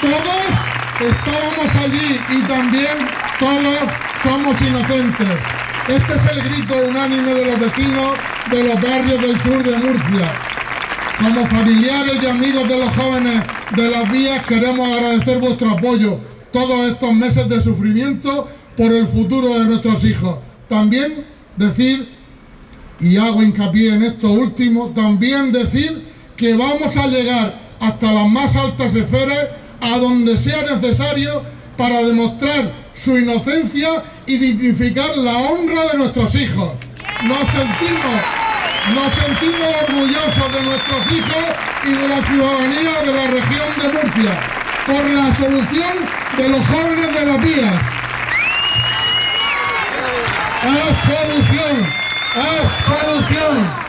Todos estábamos allí y también todos somos inocentes. Este es el grito unánime de los vecinos de los barrios del sur de Murcia. Como familiares y amigos de los jóvenes de las vías queremos agradecer vuestro apoyo todos estos meses de sufrimiento por el futuro de nuestros hijos. También decir, y hago hincapié en esto último, también decir que vamos a llegar hasta las más altas esferas a donde sea necesario para demostrar su inocencia y dignificar la honra de nuestros hijos. Nos sentimos, nos sentimos orgullosos de nuestros hijos y de la ciudadanía de la región de Murcia por la solución de los jóvenes de las vías. ¡Es solución! ¡Es solución!